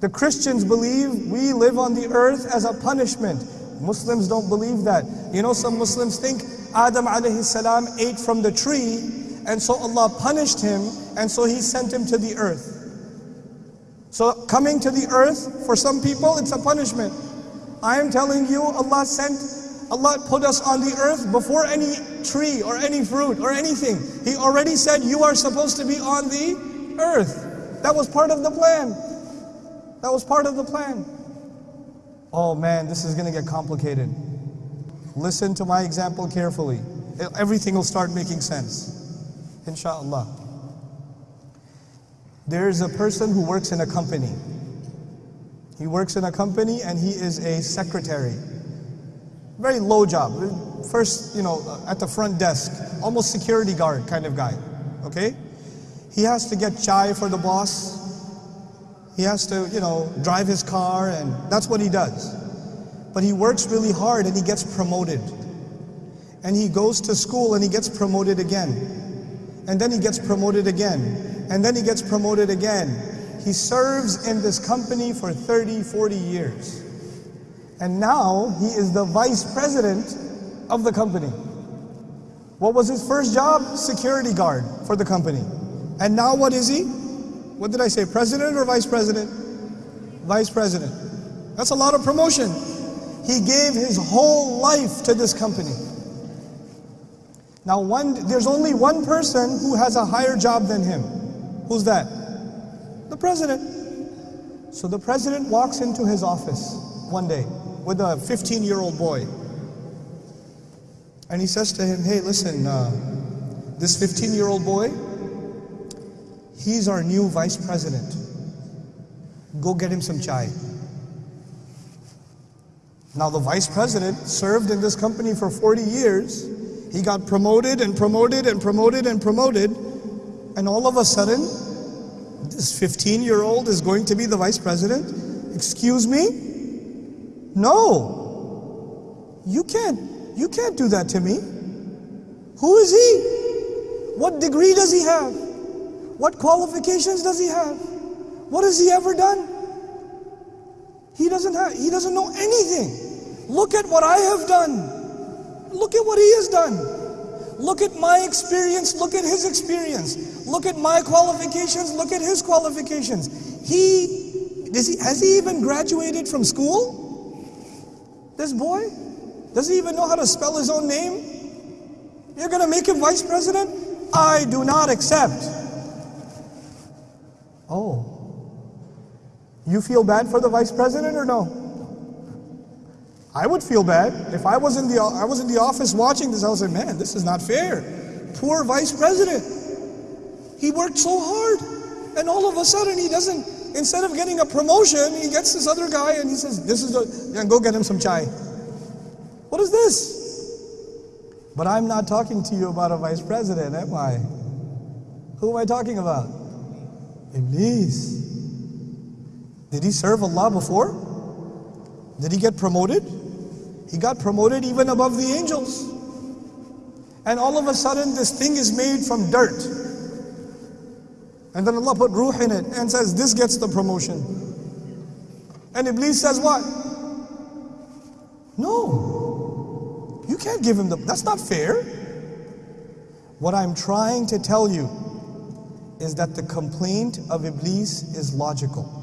The Christians believe we live on the earth as a punishment. Muslims don't believe that. You know, some Muslims think Adam alayhi salam ate from the tree, and so Allah punished him, and so He sent him to the earth. So coming to the earth, for some people, it's a punishment. I am telling you, Allah sent, Allah put us on the earth before any tree or any fruit or anything. He already said you are supposed to be on the earth. That was part of the plan. That was part of the plan. Oh man, this is going to get complicated. Listen to my example carefully. Everything will start making sense. Inshallah. There's a person who works in a company. He works in a company and he is a secretary. Very low job. First, you know, at the front desk, almost security guard kind of guy. Okay? He has to get chai for the boss. He has to, you know, drive his car and that's what he does. But he works really hard and he gets promoted. And he goes to school and he gets promoted again. And then he gets promoted again. And then he gets promoted again. He serves in this company for 30, 40 years. And now he is the vice president of the company. What was his first job? Security guard for the company. And now what is he? What did I say, president or vice president? Vice president. That's a lot of promotion. He gave his whole life to this company. Now one, there's only one person who has a higher job than him. Who's that? The president. So the president walks into his office one day with a 15 year old boy. And he says to him, hey, listen, uh, this 15 year old boy, He's our new vice president. Go get him some chai. Now the vice president served in this company for 40 years. He got promoted and promoted and promoted and promoted. And all of a sudden, this 15 year old is going to be the vice president? Excuse me? No. You can't, you can't do that to me. Who is he? What degree does he have? What qualifications does he have? What has he ever done? He doesn't have, he doesn't know anything. Look at what I have done. Look at what he has done. Look at my experience, look at his experience. Look at my qualifications, look at his qualifications. He, does he has he even graduated from school? This boy? Does he even know how to spell his own name? You're going to make him vice president? I do not accept. Oh. You feel bad for the vice president or no? I would feel bad. If I was in the I was in the office watching this, I was like, man, this is not fair. Poor vice president. He worked so hard. And all of a sudden he doesn't, instead of getting a promotion, he gets this other guy and he says, this is the, and go get him some chai. What is this? But I'm not talking to you about a vice president, am I? Who am I talking about? Iblis. Did he serve Allah before? Did he get promoted? He got promoted even above the angels. And all of a sudden this thing is made from dirt. And then Allah put ruh in it and says, this gets the promotion. And Iblis says what? No. You can't give him the, that's not fair. What I'm trying to tell you is that the complaint of Iblis is logical.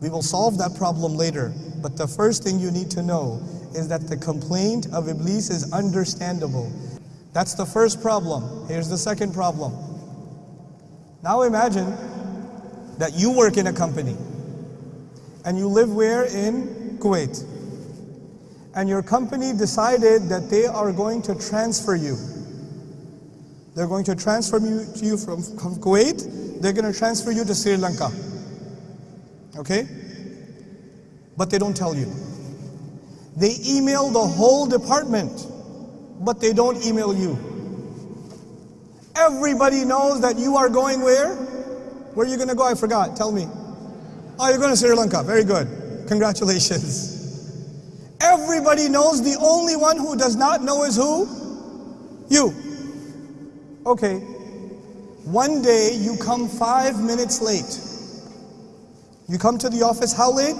We will solve that problem later, but the first thing you need to know is that the complaint of Iblis is understandable. That's the first problem. Here's the second problem. Now imagine that you work in a company and you live where? In Kuwait. And your company decided that they are going to transfer you they're going to transfer you, to you from, Kuwait, they're going to transfer you to Sri Lanka. Okay? But they don't tell you. They email the whole department, but they don't email you. Everybody knows that you are going where? Where are you going to go? I forgot. Tell me. Oh, you're going to Sri Lanka. Very good. Congratulations. Everybody knows the only one who does not know is who? You. Okay, one day you come five minutes late. You come to the office how late?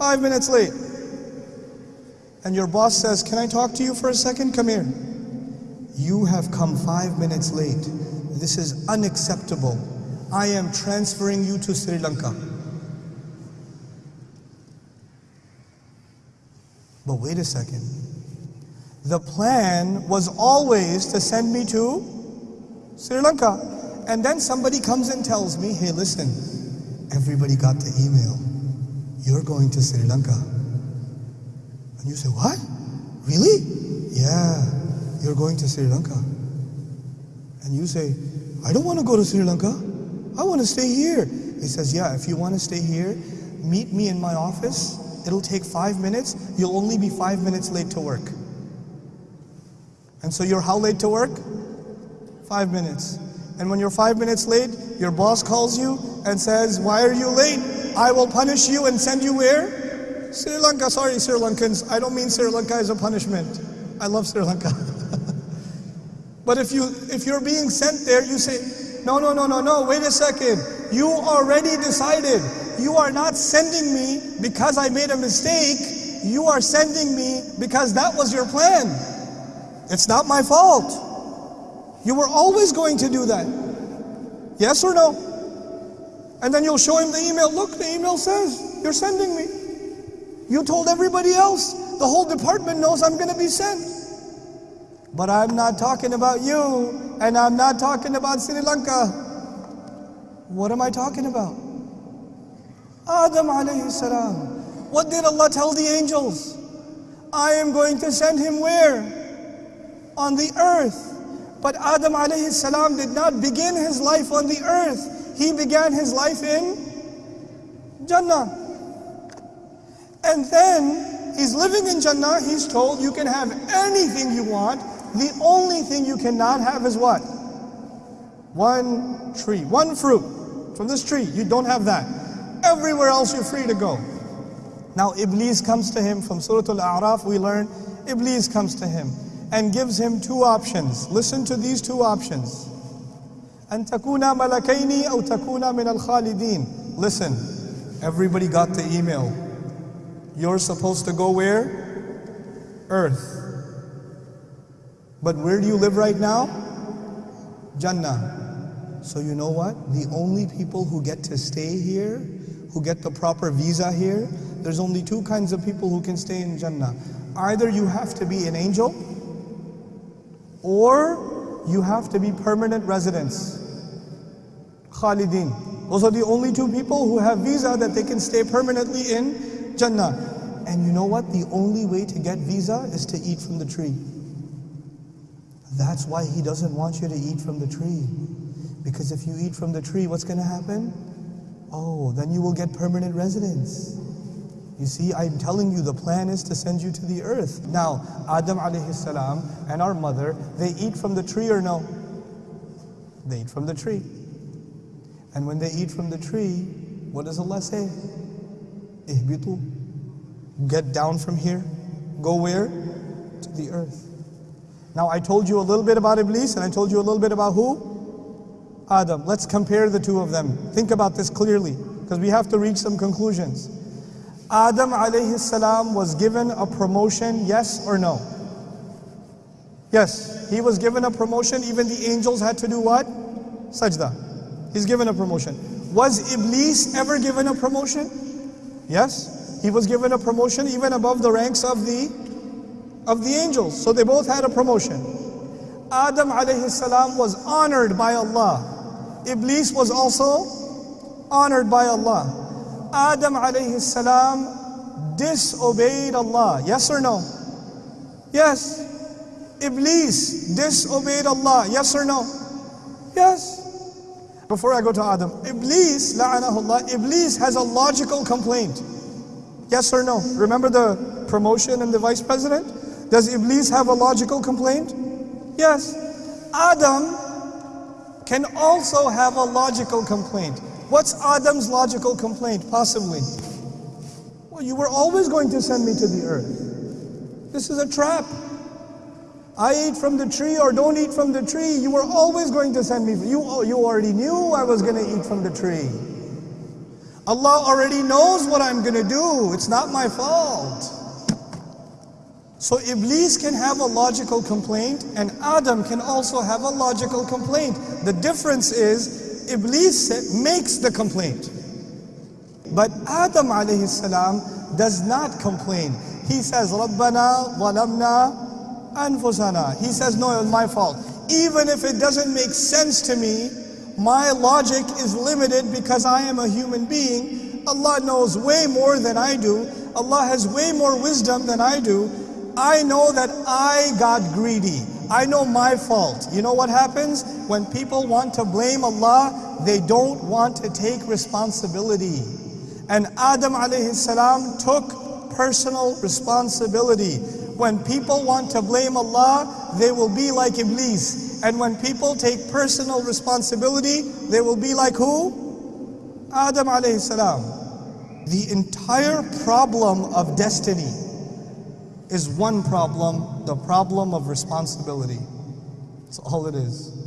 Five minutes late. And your boss says, Can I talk to you for a second? Come here. You have come five minutes late. This is unacceptable. I am transferring you to Sri Lanka. But wait a second. The plan was always to send me to Sri Lanka. And then somebody comes and tells me, hey, listen, everybody got the email. You're going to Sri Lanka. And you say, what? Really? Yeah, you're going to Sri Lanka. And you say, I don't want to go to Sri Lanka. I want to stay here. He says, yeah, if you want to stay here, meet me in my office. It'll take five minutes. You'll only be five minutes late to work. And so you're how late to work? Five minutes. And when you're five minutes late, your boss calls you and says, why are you late? I will punish you and send you where? Sri Lanka. Sorry, Sri Lankans. I don't mean Sri Lanka as a punishment. I love Sri Lanka. but if you if you're being sent there, you say, no, no, no, no, no, wait a second. You already decided you are not sending me because I made a mistake. You are sending me because that was your plan. It's not my fault. You were always going to do that. Yes or no? And then you'll show him the email. Look, the email says, you're sending me. You told everybody else. The whole department knows I'm going to be sent. But I'm not talking about you, and I'm not talking about Sri Lanka. What am I talking about? Adam alayhi salam. What did Allah tell the angels? I am going to send him where? On the earth. But Adam alayhi salam did not begin his life on the earth. He began his life in Jannah. And then he's living in Jannah. He's told you can have anything you want. The only thing you cannot have is what? One tree, one fruit from this tree. You don't have that. Everywhere else you're free to go. Now Iblis comes to him from Surah Al-A'raf, we learn Iblis comes to him and gives him two options. Listen to these two options. أن تكون ملكين أو تكون من الخالدين. Listen, everybody got the email. You're supposed to go where? Earth. But where do you live right now? Jannah. So you know what? The only people who get to stay here who get the proper visa here, there's only two kinds of people who can stay in Jannah. Either you have to be an angel, or you have to be permanent residents. Khalidin. Those are the only two people who have visa that they can stay permanently in Jannah. And you know what? The only way to get visa is to eat from the tree. That's why he doesn't want you to eat from the tree. Because if you eat from the tree, what's going to happen? Oh, then you will get permanent residence. You see, I'm telling you, the plan is to send you to the earth. Now, Adam alayhi salam and our mother, they eat from the tree or no? They eat from the tree. And when they eat from the tree, what does Allah say? Ihbitu. Get down from here. Go where? To the earth. Now, I told you a little bit about Iblis and I told you a little bit about who? Adam. Let's compare the two of them. Think about this clearly, because we have to reach some conclusions. Adam alayhi salam was given a promotion, yes or no? Yes, he was given a promotion. Even the angels had to do what? Sajda. He's given a promotion. Was Iblis ever given a promotion? Yes, he was given a promotion even above the ranks of the of the angels. So they both had a promotion. Adam alayhi salam was honored by Allah. Iblis was also honored by Allah. Adam alayhi salam disobeyed Allah. Yes or no? Yes. Iblis disobeyed Allah. Yes or no? Yes. Before I go to Adam, Iblis, la'anahullah, Iblis has a logical complaint. Yes or no? Remember the promotion and the vice president? Does Iblis have a logical complaint? Yes. Adam can also have a logical complaint. What's Adam's logical complaint, possibly? Well, you were always going to send me to the earth. This is a trap. I eat from the tree or don't eat from the tree. You were always going to send me. You, you already knew I was going to eat from the tree. Allah already knows what I'm going to do. It's not my fault. So Iblis can have a logical complaint and Adam can also have a logical complaint. The difference is Iblis makes the complaint. But Adam alayhi salam does not complain. He says, Rabbana walamna anfusana. He says, no, it was my fault. Even if it doesn't make sense to me, my logic is limited because I am a human being. Allah knows way more than I do. Allah has way more wisdom than I do. I know that I got greedy. I know my fault. You know what happens? When people want to blame Allah, they don't want to take responsibility. And Adam alayhi salam took personal responsibility. When people want to blame Allah, they will be like Iblis. And when people take personal responsibility, they will be like who? Adam alayhi. The entire problem of destiny is one problem, the problem of responsibility. That's all it is.